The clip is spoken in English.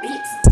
beats.